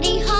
comedy home.